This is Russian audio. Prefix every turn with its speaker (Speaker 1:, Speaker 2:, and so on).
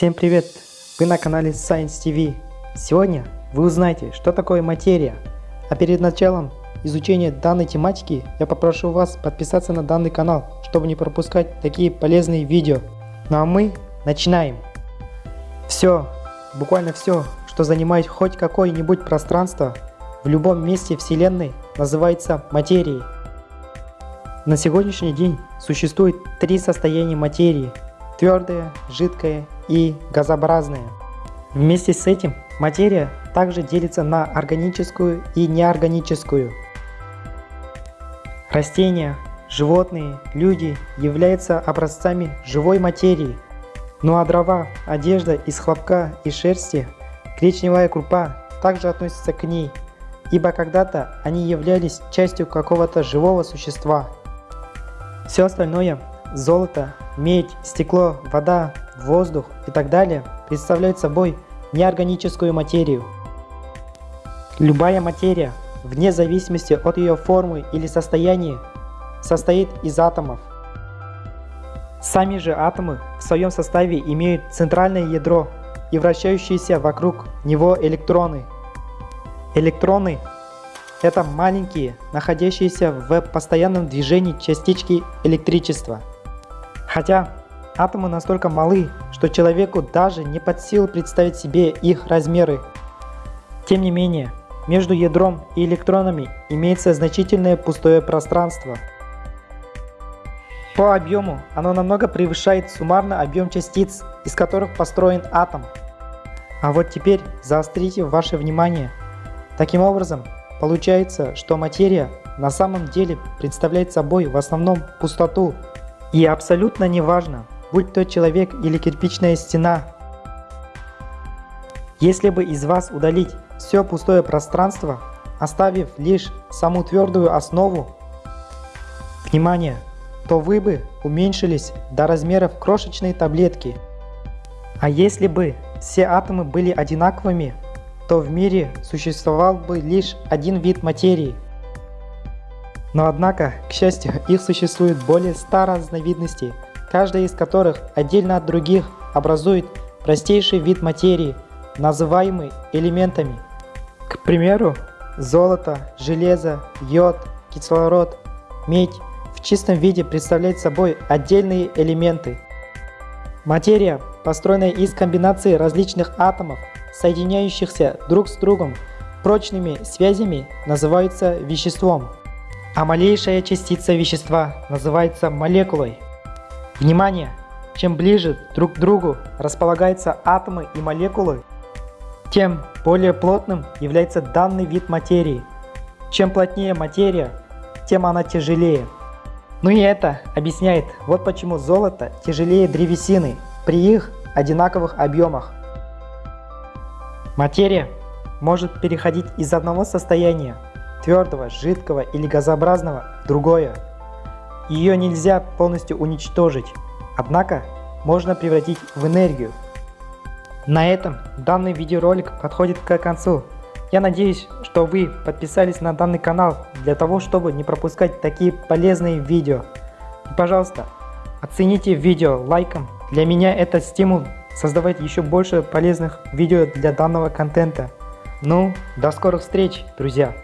Speaker 1: Всем привет! Вы на канале Science TV. Сегодня вы узнаете, что такое материя. А перед началом изучения данной тематики я попрошу вас подписаться на данный канал, чтобы не пропускать такие полезные видео. Ну а мы начинаем. Все, буквально все, что занимает хоть какое-нибудь пространство в любом месте Вселенной называется материей. На сегодняшний день существует три состояния материи – твердое, жидкое и газообразное. Вместе с этим материя также делится на органическую и неорганическую. Растения, животные, люди являются образцами живой материи. Ну а дрова, одежда из хлопка и шерсти, гречневая крупа также относятся к ней, ибо когда-то они являлись частью какого-то живого существа. Все остальное – золото, медь, стекло, вода, воздух и так далее – представляют собой неорганическую материю. Любая материя, вне зависимости от ее формы или состояния, состоит из атомов. Сами же атомы в своем составе имеют центральное ядро и вращающиеся вокруг него электроны. Электроны это маленькие, находящиеся в постоянном движении частички электричества. Хотя атомы настолько малы, что человеку даже не под силу представить себе их размеры. Тем не менее, между ядром и электронами имеется значительное пустое пространство. По объему оно намного превышает суммарно объем частиц, из которых построен атом. А вот теперь заострите ваше внимание. Таким образом, Получается, что материя на самом деле представляет собой в основном пустоту. И абсолютно неважно, будь то человек или кирпичная стена. Если бы из вас удалить все пустое пространство, оставив лишь саму твердую основу, внимание, то вы бы уменьшились до размеров крошечной таблетки. А если бы все атомы были одинаковыми, то в мире существовал бы лишь один вид материи. Но однако, к счастью, их существует более 100 разновидностей, каждая из которых отдельно от других образует простейший вид материи, называемый элементами. К примеру, золото, железо, йод, кислород, медь в чистом виде представляют собой отдельные элементы. Материя, построенная из комбинации различных атомов, соединяющихся друг с другом прочными связями, называются веществом, а малейшая частица вещества называется молекулой. Внимание! Чем ближе друг к другу располагаются атомы и молекулы, тем более плотным является данный вид материи. Чем плотнее материя, тем она тяжелее. Ну и это объясняет, вот почему золото тяжелее древесины при их одинаковых объемах. Материя может переходить из одного состояния, твердого, жидкого или газообразного, другое. Ее нельзя полностью уничтожить, однако можно превратить в энергию. На этом данный видеоролик подходит к концу. Я надеюсь, что вы подписались на данный канал для того, чтобы не пропускать такие полезные видео. И пожалуйста, оцените видео лайком, для меня это стимул создавать еще больше полезных видео для данного контента. Ну, до скорых встреч, друзья!